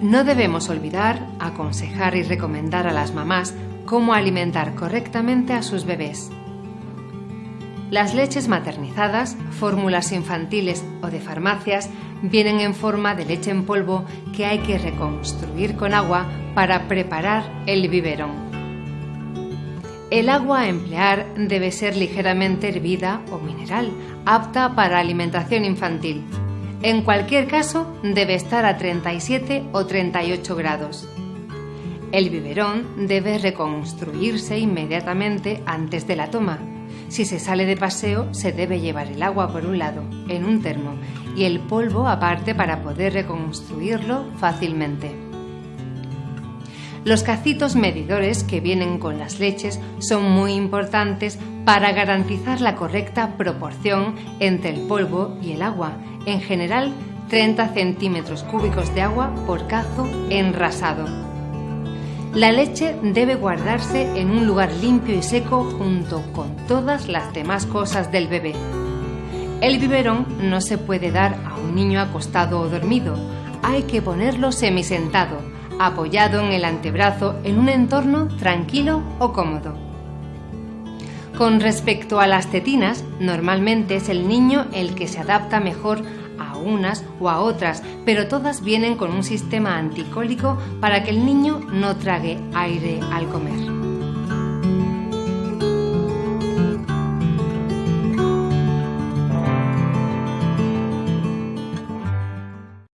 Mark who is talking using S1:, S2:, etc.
S1: No debemos olvidar aconsejar y recomendar a las mamás cómo alimentar correctamente a sus bebés. Las leches maternizadas, fórmulas infantiles o de farmacias vienen en forma de leche en polvo que hay que reconstruir con agua para preparar el biberón. El agua a emplear debe ser ligeramente hervida o mineral, apta para alimentación infantil. En cualquier caso, debe estar a 37 o 38 grados. El biberón debe reconstruirse inmediatamente antes de la toma si se sale de paseo, se debe llevar el agua por un lado, en un termo, y el polvo aparte para poder reconstruirlo fácilmente. Los cacitos medidores que vienen con las leches son muy importantes para garantizar la correcta proporción entre el polvo y el agua, en general 30 centímetros cúbicos de agua por cazo enrasado. La leche debe guardarse en un lugar limpio y seco junto con todas las demás cosas del bebé. El biberón no se puede dar a un niño acostado o dormido, hay que ponerlo semisentado, apoyado en el antebrazo en un entorno tranquilo o cómodo. Con respecto a las tetinas, normalmente es el niño el que se adapta mejor a unas o a otras, pero todas vienen con un sistema anticólico para que el niño no trague aire al comer.